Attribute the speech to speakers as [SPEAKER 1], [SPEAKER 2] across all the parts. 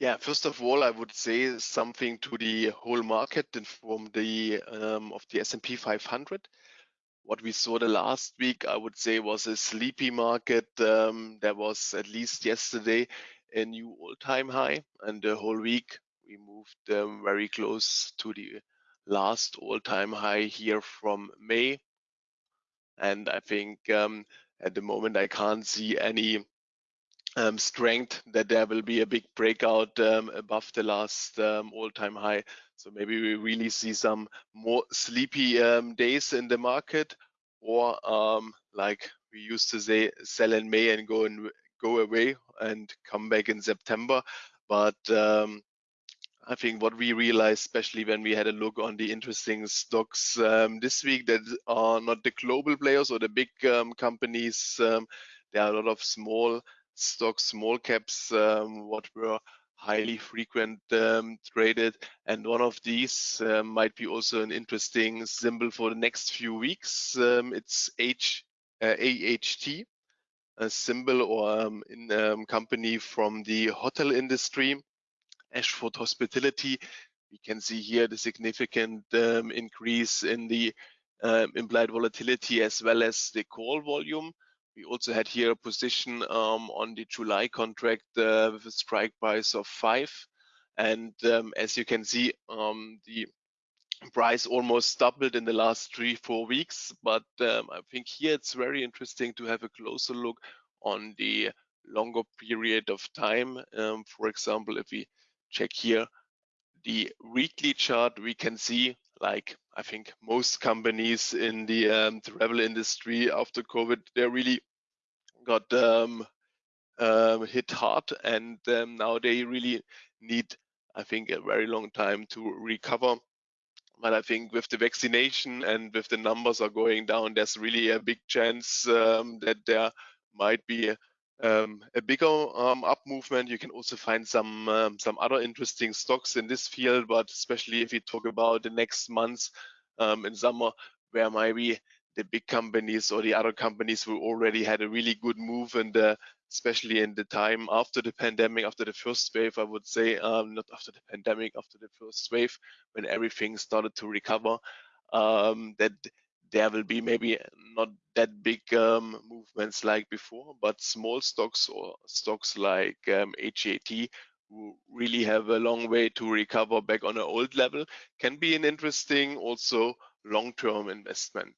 [SPEAKER 1] Yeah, first of all, I would say something to the whole market and from the um, of the S&P 500. What we saw the last week, I would say, was a sleepy market. Um, there was at least yesterday a new all-time high, and the whole week we moved um, very close to the last all-time high here from May. And I think um, at the moment I can't see any um, strength that there will be a big breakout um, above the last um, all-time high. So maybe we really see some more sleepy um, days in the market, or um, like we used to say, sell in May and go and go away and come back in September. But um, I think what we realized, especially when we had a look on the interesting stocks this week that are not the global players or the big companies, there are a lot of small stocks, small caps, um, what were highly frequent um, traded. And one of these uh, might be also an interesting symbol for the next few weeks. it's H, uh, AHT, a symbol or um, in, um, company from the hotel industry Ashford Hospitality. We can see here the significant um, increase in the um, implied volatility as well as the call volume. We also had here a position um, on the July contract uh, with a strike price of five. And um, as you can see, um, the price almost doubled in the last three, four weeks. But um, I think here it's very interesting to have a closer look on the longer period of time. Um, for example, if we check here the weekly chart, we can see like I think most companies in the um, travel industry after COVID, they're really got um, hit hard and um, now they really need, I think, a very long time to recover. But I think with the vaccination and with the numbers are going down, there's really a big chance um, that there might be um, a bigger um, up movement. You can also find some um, some other interesting stocks in this field, but especially if we talk about the next months um, in summer, where maybe the big companies or the other companies who already had a really good move, and especially in the time after the pandemic, after the first wave, I would say, um, not after the pandemic, after the first wave, when everything started to recover, um, that there will be maybe not that big um, movements like before, but small stocks or stocks like um, HAT who really have a long way to recover back on an old level can be an interesting also long-term investment.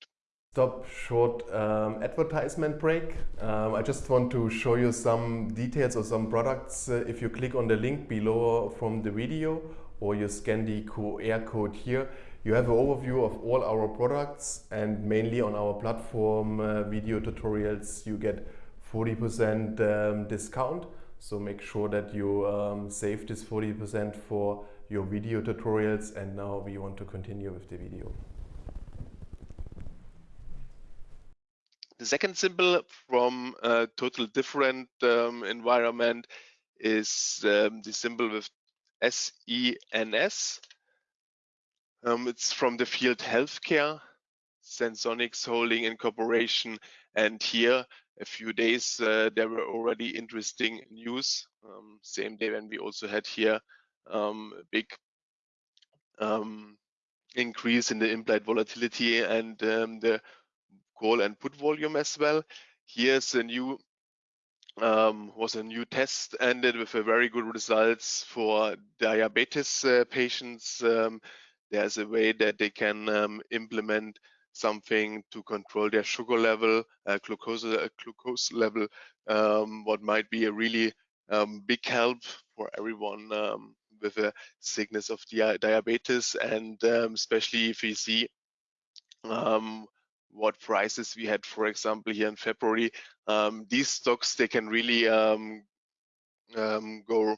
[SPEAKER 2] Stop short um, advertisement break. Um, I just want to show you some details of some products. Uh, if you click on the link below from the video or you scan the QR code here, you have an overview of all our products and mainly on our platform uh, video tutorials you get 40% um, discount. So make sure that you um, save this 40% for your video tutorials and now we want to continue with the video.
[SPEAKER 1] The second symbol from a total different um, environment is um, the symbol with SENS. Um, it's from the field healthcare, Senseonics Holding Incorporation. And here, a few days, uh, there were already interesting news. Um, same day when we also had here um, a big um, increase in the implied volatility and the call and put volume as well. Here's a new um, was a new test ended with a very good results for diabetes uh, patients. Um, there's a way that they can um, implement something to control their sugar level, uh, glucose, uh, glucose level, um, what might be a really um, big help for everyone um, with a sickness of di diabetes, and especially if we see um, what prices we had, for example, here in February, um, these stocks they can really go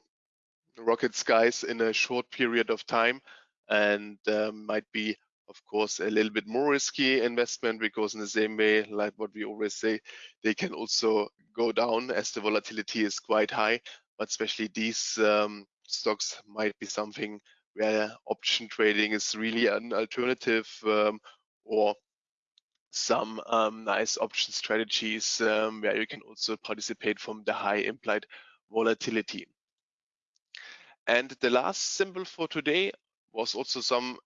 [SPEAKER 1] rocket skies in a short period of time and um, might be of course a little bit more risky investment because in the same way like what we always say they can also go down as the volatility is quite high but especially these um, stocks might be something where option trading is really an alternative um, or some um, nice option strategies um, where you can also participate from the high implied volatility. And the last symbol for today was also some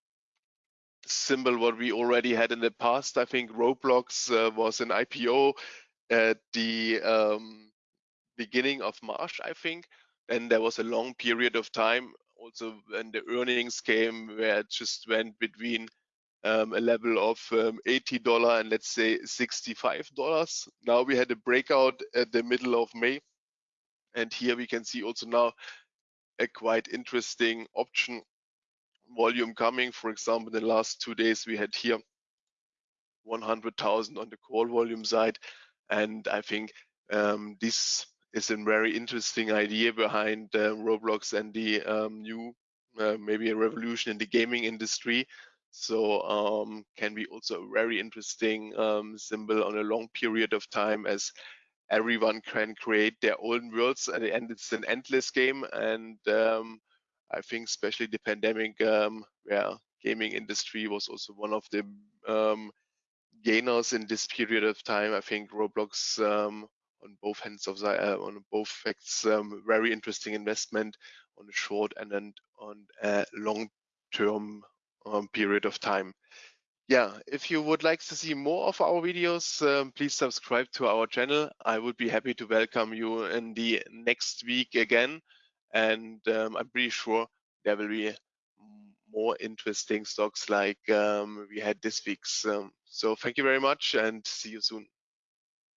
[SPEAKER 1] symbol what we already had in the past. I think Roblox uh, was an IPO at the um, beginning of March, I think. And there was a long period of time also when the earnings came where it just went between um, a level of um, $80 and let's say $65. Now we had a breakout at the middle of May. And here we can see also now a quite interesting option volume coming. For example, the last two days, we had here 100,000 on the call volume side. And I think um, this is a very interesting idea behind uh, Roblox and the um, new, uh, maybe a revolution in the gaming industry. So um, can be also a very interesting um, symbol on a long period of time as everyone can create their own worlds. At the end, it's an endless game. And um, I think especially the pandemic, um, where gaming industry was also one of the um, gainers in this period of time. I think Roblox um, on both hands of the uh, on both facts, very interesting investment on a short and then on a long term um, period of time. Yeah, if you would like to see more of our videos, um, please subscribe to our channel. I would be happy to welcome you in the next week again. And um, I'm pretty sure there will be more interesting stocks like um, we had this week's. Um, so thank you very much and see you soon.